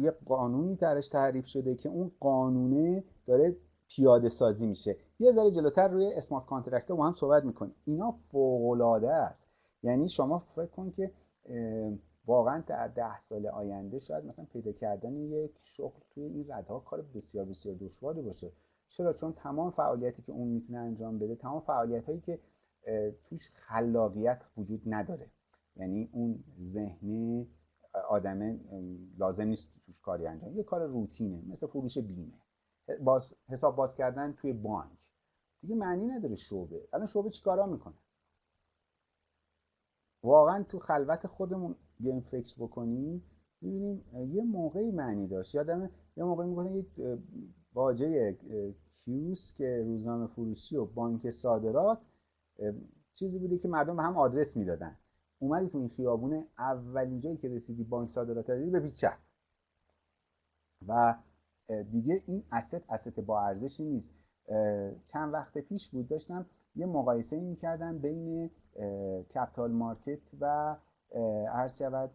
یه قانونی درش تعریف شده که اون قانونه داره پیاده سازی میشه. یه ذره جلوتر روی اسمارت کانترکت با هم صحبت می‌کنیم. اینا فوق العاده است. یعنی شما فکر کن که واقعا در ده سال آینده شاید مثلا پیدا کردن یک شغل توی این ردها کار بسیار بسیار دشواری باشه. چرا؟ چون تمام فعالیتی که اون می‌تونه انجام بده تمام فعالیت هایی که توش خلاقیت وجود نداره. یعنی اون ذهنی آدمه لازم نیست توش کاری انجام. یه کار روتینه مثل فروش بیمه. باز حساب باز کردن توی بانک. دیگه معنی نداره شعبه. الان شعبه چیکارا می‌کنه؟ واقعا تو خلوت خودمون بیایم فکر بکنیم می‌بینیم یه موقعی معنی داشت. یادم یه موقعی می‌گفتن یک واژه کیوس که روزنامه فروشی و بانک صادرات چیزی بوده که مردم به هم آدرس می‌دادن. اومدی تو این خیابونه اولین جایی که رسیدی بانک صادرات دیدی به چپ. و دیگه این اسست اسست با ارزشی نیست. چند وقت پیش بود داشتم یه مقایسه می‌کردم بین کپتال مارکت و عرض شود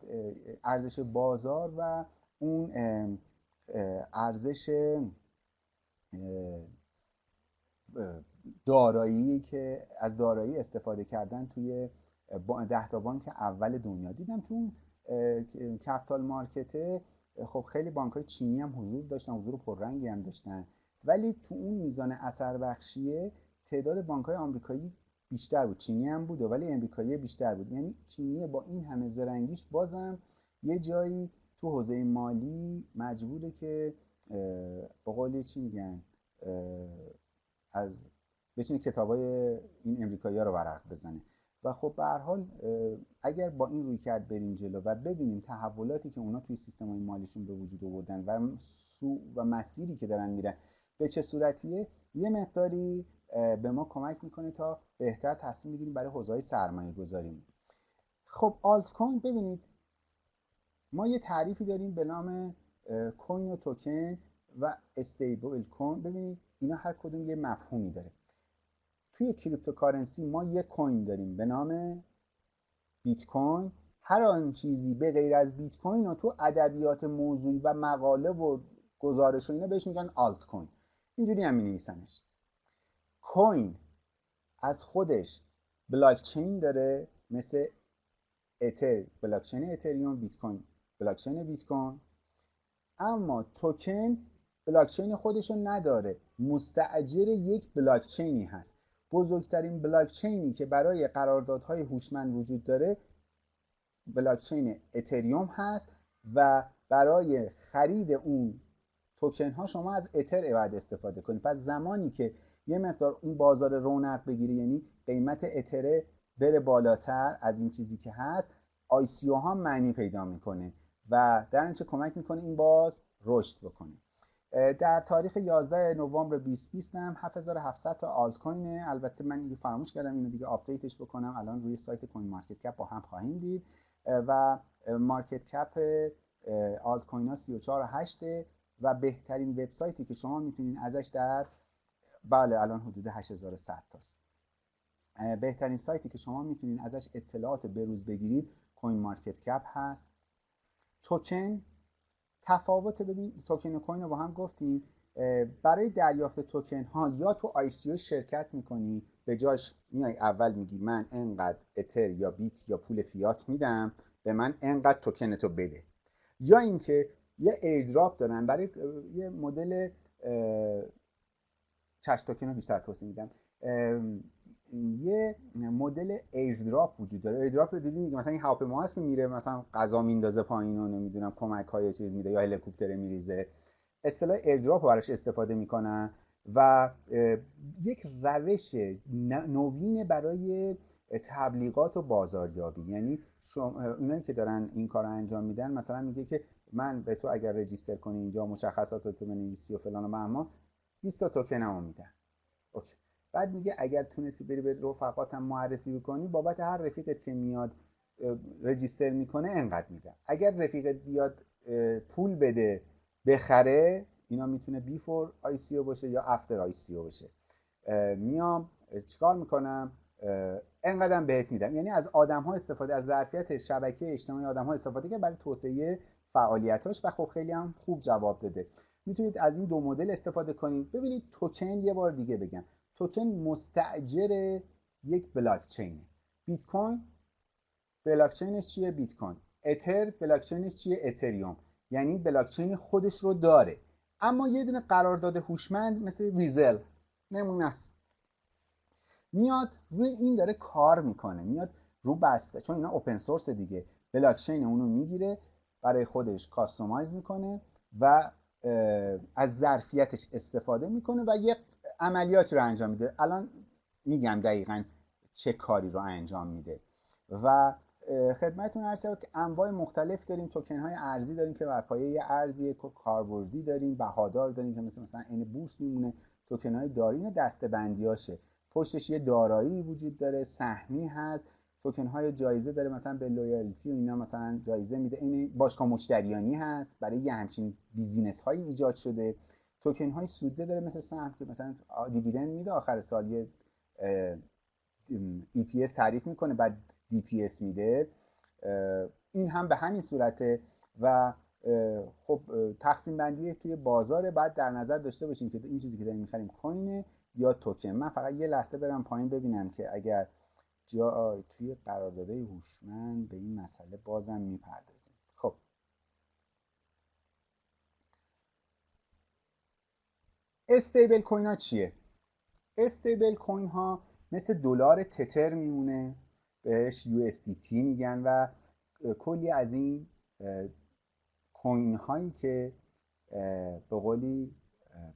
ارزش بازار و اون ارزش دارایی که از دارایی استفاده کردن توی ده تا بانک اول دنیا. دیدم تو کپتال مارکت خب خیلی بانک های چینی هم حضور داشتن حضور پررنگی هم داشتن. ولی تو اون میزان اثر بخشیه تعداد بانک های آمریکایی بیشتر بود. چینی هم بود ولی امریکایی بیشتر بود. یعنی چینی با این همه زرنگیش بازم یه جایی تو حوزه مالی مجبوره که با قول چی میگن از بشینه کتابای این امریکایی ها رو ورق بزنه. و خب به هر حال اگر با این روی کرد بریم جلو و ببینیم تحولاتی که اونا توی سیستم های مالیشون به وجود آوردن و سو و مسیری که دارن میرن به چه صورتیه؟ یه مقداری به ما کمک می‌کنه تا بهتر تصمیم بگیریم برای حوزه سرمایه گذاریم خب آلت کوین ببینید ما یه تعریفی داریم به نام کوین و توکن و استیبل کوین ببینید اینا هر کدوم یه مفهومی داره. توی cryptocurrency ما یه کوین داریم به نام بیت کوین هر آن چیزی به غیر از بیت کوین و تو ادبیات موضوعی و مقاله و گزارش و اینا بهش میگن آلت کوین اینجوری هم نویسنش کوین از خودش بلاکچین داره مثل اتر بلاکچین اتریوم بیت کوین بلاکچین بیت کوین اما توکن بلاکچین خودشو نداره. مستعجر یک بلاکچینی هست. بزرگترین بلاکچینی که برای قراردادهای هوشمند وجود داره بلاکچین اتریوم هست و برای خرید اون توکن ها شما از اتر باید استفاده کنید. پس زمانی که یه مقدار اون بازار رونق بگیره یعنی قیمت اتره بره بالاتر از این چیزی که هست ICO ها معنی پیدا می‌کنه و در اینچه کمک می‌کنه این باز رشد بکنه. در تاریخ 11 نوامبر 2020 هم 7700 تا آلت کوین البته من دیگه فراموش کردم اینو دیگه آپدیتش بکنم. الان روی سایت CoinMarketCap با هم خواهیم دید. و market cap آلت کوین ها 34 8 و بهترین وبسایتی که شما می‌تونید ازش در بله الان حدود 8100 تاست. بهترین سایتی که شما می‌تونید ازش اطلاعات بروز بگیرید CoinMarketCap هست. توکن تفاوت ببین توکن کوین رو با هم گفتیم برای دریافت توکن ها یا تو ICO شرکت می‌کنی به جاش میای اول میگی من انقدر اتر یا بیت یا پول فیات میدم به من انقدر توکن تو بده. یا اینکه یه ایردراپ دارن برای یه مدل چش توکن رو بیشتر توضیح میدم. یه مدل ایردراپ وجود داره. ایردراپ رو دیدین مثلا این هواپیما هست که میره مثلا غذا میندازه پایین و نمی‌دونم کمک های چیز میده یا هلیکوپتر میریزه. اصطلاح ایردراپ براش استفاده می‌کنن و یک روش نوین برای تبلیغات و بازاریابی. یعنی اونایی که دارن این کار رو انجام میدن مثلا میگه که من به تو اگر register کنی اینجا مشخصات تو بنویسی و فلان و بهمان 20 تا توکنمو میدن. OK. بعد میگه اگر تونستی بری به رفقاتم معرفی بکنی بابت هر رفیقت که میاد register می‌کنه انقدر میدم. اگر رفیقت بیاد پول بده بخره اینا می‌تونه before ICO باشه یا after ICO باشه. میام چیکار می‌کنم؟ انقدرم بهت میدم. یعنی از آدم ها استفاده از ظرفیت شبکه اجتماعی آدم ها استفاده که برای توسعه فعالیتاش و خب خیلی هم خوب جواب داده. می‌تونید از این دو مدل استفاده کنید. ببینید توکن یه بار دیگه بگم. توکن مستاجر یک بلاک چینه بیت کوین بلاک چینش چیه؟ بیت کوین اتر بلاک چینش چیه؟ اتریوم. یعنی بلاک چین خودش رو داره. اما یه دونه قرارداد هوشمند مثل ویزل نمونه است. میاد روی این داره کار می‌کنه. میاد رو بسته. چون اینا اوپن سورس دیگه. بلاک چین اونو می‌گیره برای خودش کاستومایز می‌کنه و از ظرفیتش استفاده می‌کنه و یه عملیاتی رو انجام میده. الان میگم دقیقا چه کاری رو انجام میده. و خدمتتون عرض شد که انواع مختلف داریم توکن های ارزی داریم که بر پایه یه ارزی کاربردی داریم بهادار داریم که مثل مثلا این بورس میمونه. توکن های دارین دسته بندی هاشه پشتش یه دارایی وجود داره سهمی هست. توکن های جایزه داره مثلا به loyalty و اینا مثلا جایزه میده. این باشگاه مشتریانی هست. برای یه همچین business های ایجاد شده. توکن های سوده داره مثل سهم که مثلا dividend میده آخر سال یه EPS تعریف می‌کنه بعد DPS میده. این هم به همین صورته و خب تقسیم بندی توی بازار بعد در نظر داشته باشیم که این چیزی که داریم می‌خریم کوینه یا توکن. من فقط یه لحظه برم پایین ببینم که اگر جا توی قراردادهای هوشمند به این مسئله بازم می‌پردازیم خب استیبل کوین ها چیه؟ استیبل کوین ها مثل دلار تتر میمونه بهش USDT میگن و کلی از این کوین هایی که به قولی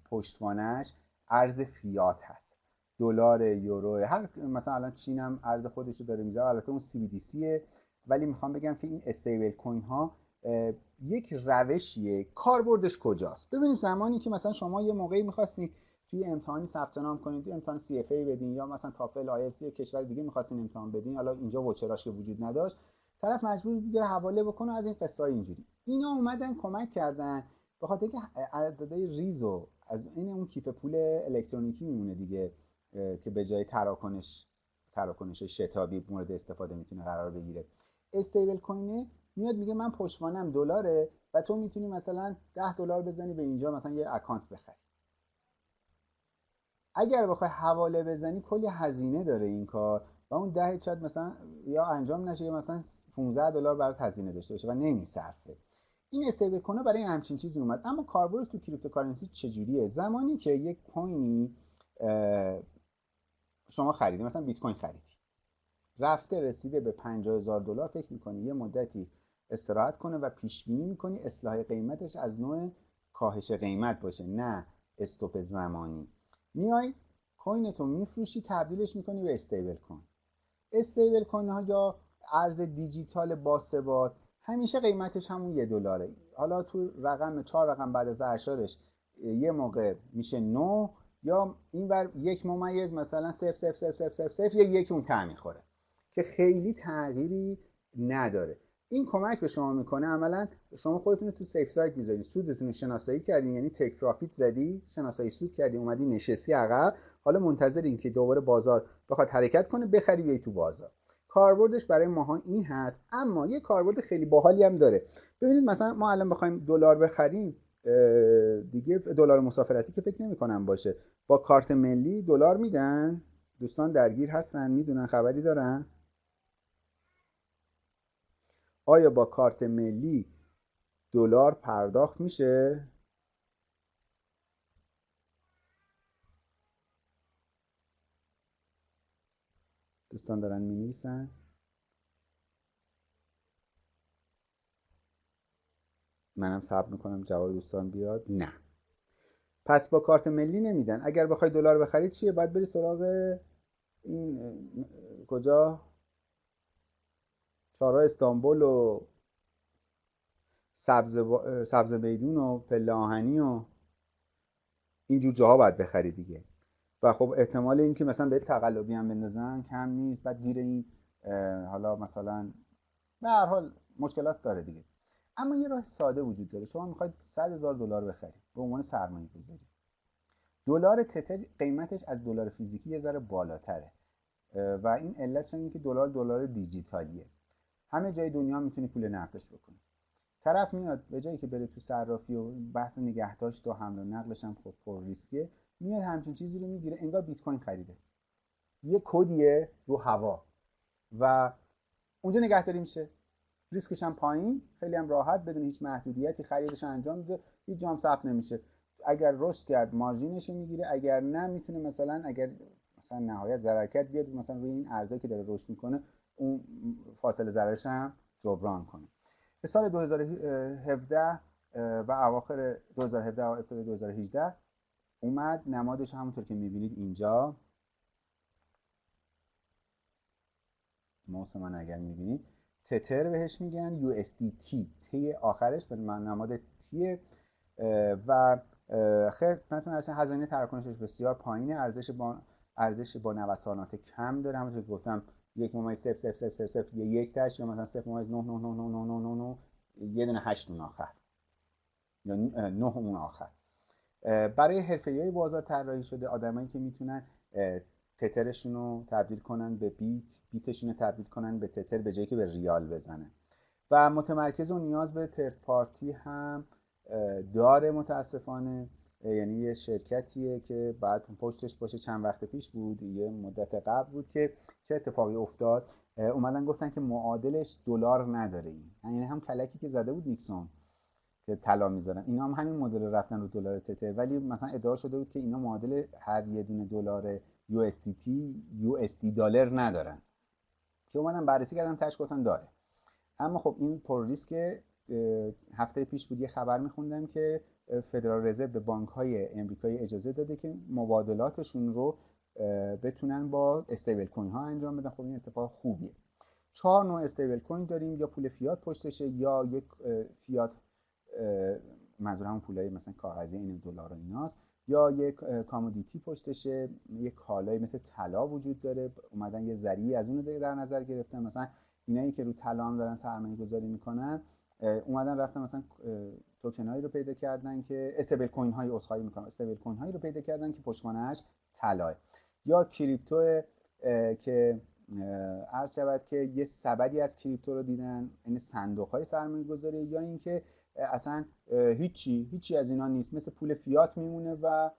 پشتوانش ارز فیات هست. دلار یورو هر مثلا الان چین هم ارز خودش رو داره می‌ذاره البته اون CBDC ولی می‌خوام بگم که این استیبل کوین ها یک روشیه. کاربردش کجاست؟ ببینید زمانی که مثلا شما یه موقعی می‌خواستین توی امتحانی ثبت نام کنید توی امتحان CFA بدین یا مثلا تافل آی کشور دیگه می‌خواستین امتحان بدین حالا اینجا وچراش که وجود نداشت طرف مجبور بود حواله بکنه از این قصه اینجوری. اینا اومدن کمک کردن به خاطر اینکه عددهای ریزو از این اون کیف پول الکترونیکی میمونه دیگه که به جای تراکنش تراکنش شتابی مورد استفاده می‌تونه قرار بگیره. استیبل کوینه میاد میگه من پشتوانم دلاره و تو می‌تونی مثلا 10 دلار بزنی به اینجا مثلا یه اکانت بخری. اگر بخوای حواله بزنی کلی هزینه داره این کار و اون ده شاید مثلا یا انجام نشه یا مثلا 15 دلار برات هزینه داشته باشه و نمیصرفه این استیبل کنه برای همچین چیزی اومد. اما کاربردش تو cryptocurrency چجوریه؟ زمانی که یک کوینی شما خریدی مثلا بیت کوین خریدی. رفته رسیده به 50 هزار دلار فکر می‌کنی یه مدتی استراحت کنه و پیش بینی می‌کنی اصلاح قیمتش از نوع کاهش قیمت باشه نه stop زمانی. میای کوینتو میفروشی تبدیلش می‌کنی به استیبل کوین. استیبل کوین ها یا ارز دیجیتال باثبات همیشه قیمتش همون یه دلاره. حالا تو رقم چهار رقم بعد از اعشارش یه موقع میشه نو یا این بر یک ممیز مثلا صفر صفر صفر صفر صفر صفر یا یک اون تعمی خوره که خیلی تغییری نداره. این کمک به شما می‌کنه عملا شما خودتون تو safe side می‌ذارین. سودتون رو شناسایی کردین یعنی take profit زدی شناسایی سود کردی اومدی نشستی عقب. حالا منتظر این که دوباره بازار بخواد حرکت کنه بخری بیای تو بازار. کاربردش برای ماها این هست اما یه کاربرد خیلی باحالی هم داره. ببینید مثلا ما الان بخوایم دلار بخریم دیگه دلار مسافرتی که فکر نمی کنم باشه. با کارت ملی دلار میدن. دوستان درگیر هستن می‌دونن خبری دارن. آیا با کارت ملی دلار پرداخت میشه؟ دوستان دارن می نویسن منم صبر می‌کنم جواب دوستان بیاد. نه. پس با کارت ملی نمیدن. اگر بخوای دلار بخری چیه؟ باید بری سراغ این کجا؟ چهارراه استانبول و سبز, با... سبز میدون و پله آهنی و اینجور جاها باید بخری دیگه. و خب احتمال اینکه مثلا به تقلبی هم بندازن کم نیست. بعد گیر این حالا مثلا به هر حال مشکلات داره دیگه. اما یه راه ساده وجود داره. شما می‌خواید 100 هزار دلار بخرید. به عنوان سرمایه گذاری. دلار تتر قیمتش از دلار فیزیکی یه ذره بالاتره. و این علتش اینه که دلار دلار دیجیتالیه. همه جای دنیا می‌تونی پول نقدش بکنی. طرف میاد به جایی که بره تو صرافی و بحث نگهداشت و حمل و نقلش هم خب پر ریسکه میاد همچین چیزی رو می‌گیره انگار بیت کوین خریده. یه کدیه رو هوا و اونجا نگهداری میشه. ریسکش هم پایین خیلی هم راحت بدون هیچ محدودیتی خریدش انجام میده. هیچ جام ثبت نمیشه. اگر رشد کرد مارجینش رو می‌گیره. اگر نه می‌تونه مثلا اگر مثلا نهایت ضرر بیاد مثلا روی این ارزایی که داره رشد می‌کنه اون فاصله ضررش هم جبران کنه. به سال 2017 و اواخر 2017 و ابتدای 2018 اومد. نمادش همونطور که می‌بینید اینجا. موس من اگر می‌بینید تتر بهش میگن USDT تی. آخرش به نماد تیه. و خدمتتون ارسن هزینه تراکنشش بسیار پایینه. ارزش با ارزش با نوسانات کم داره. همونطور که گفتم یک ممیز صفر صفر صفر صفر صفر یه یک تاش یا مثلا صفر ممیز نه نه نه نه نه نه نه یه دونه هشت اون آخر یا نه اون آخر برای حرفه های بازار طراحی شده آدمایی که می‌تونن تترشون رو تبدیل کنن به بیت بیتشون رو تبدیل کنن به تتر به جایی که به ریال بزنه و متمرکز و نیاز به ترد پارتی هم داره متاسفانه یعنی یه شرکتیه که بعد پشتش باشه. چند وقت پیش بود یه مدت قبل بود که چه اتفاقی افتاد. اومدن گفتن که معادلش دلار نداره این. یعنی هم کلکی که زده بود نیکسون که طلا می‌ذارن. اینا هم همین مدل رفتن رو دلار تته ولی مثلا ادعا شده بود که اینا معادل هر یه دونه دلار USDT USD دلار ندارن. که اومدن بررسی کردن تاش گفتن داره. اما خب این پر ریسک هفته پیش بود یه خبر میخوندم که فدرال رزرو به بانک های امریکایی اجازه داده که مبادلاتشون رو بتونن با استیبل کوین ها انجام بدن. خب این اتفاق خوبیه. چهار نوع استیبل کوین داریم. یا پول فیات پشتشه یا یک فیات منظور پولای مثلا کاغذی این دلار و ایناست. یا یک commodity پشتشه. یک کالایی مثل طلا وجود داره. اومدن یه ذریعی از اون در نظر گرفتن. مثلا اینایی که رو طلا دارن سرمایه گذاری می‌کنن اومدن رفتن مثلا توکن هایی رو پیدا کردن که استیبل کوین های اسخایی می‌کنن. استیبل کوین هایی رو پیدا کردن که پشتوانه‌اش طلاه. یا کریپتو که عرض شود که یه سبدی از کریپتو رو دیدن این یعنی صندوق های سرمایه گذاری یا اینکه اصلا هیچی هیچی از اینا نیست. مثل پول فیات میمونه و